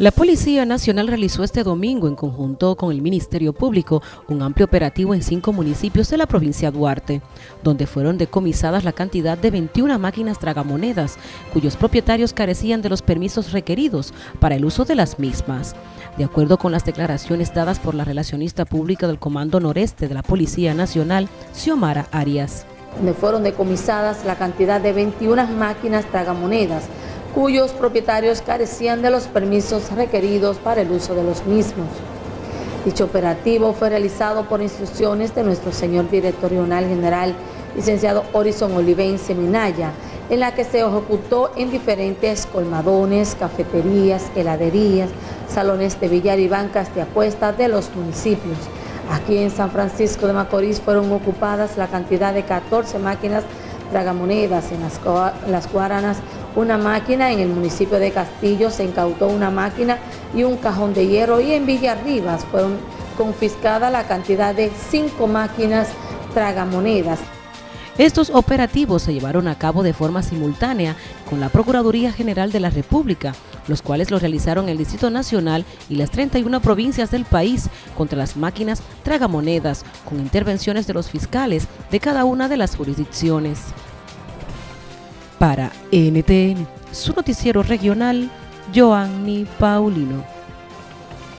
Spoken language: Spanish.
La Policía Nacional realizó este domingo, en conjunto con el Ministerio Público, un amplio operativo en cinco municipios de la provincia de Duarte, donde fueron decomisadas la cantidad de 21 máquinas tragamonedas, cuyos propietarios carecían de los permisos requeridos para el uso de las mismas. De acuerdo con las declaraciones dadas por la relacionista pública del Comando Noreste de la Policía Nacional, Xiomara Arias. Donde fueron decomisadas la cantidad de 21 máquinas tragamonedas, cuyos propietarios carecían de los permisos requeridos para el uso de los mismos. Dicho operativo fue realizado por instrucciones de nuestro señor director regional general, licenciado Horizon Olivense Minaya, en la que se ejecutó en diferentes colmadones, cafeterías, heladerías, salones de billar y bancas de apuestas de los municipios. Aquí en San Francisco de Macorís fueron ocupadas la cantidad de 14 máquinas tragamonedas en las, las Guaranas, una máquina, en el municipio de Castillo se incautó una máquina y un cajón de hierro y en Villarribas fueron confiscadas la cantidad de cinco máquinas tragamonedas. Estos operativos se llevaron a cabo de forma simultánea con la Procuraduría General de la República, los cuales lo realizaron el Distrito Nacional y las 31 provincias del país contra las máquinas tragamonedas, con intervenciones de los fiscales de cada una de las jurisdicciones. Para NTN, su noticiero regional, Joanny Paulino.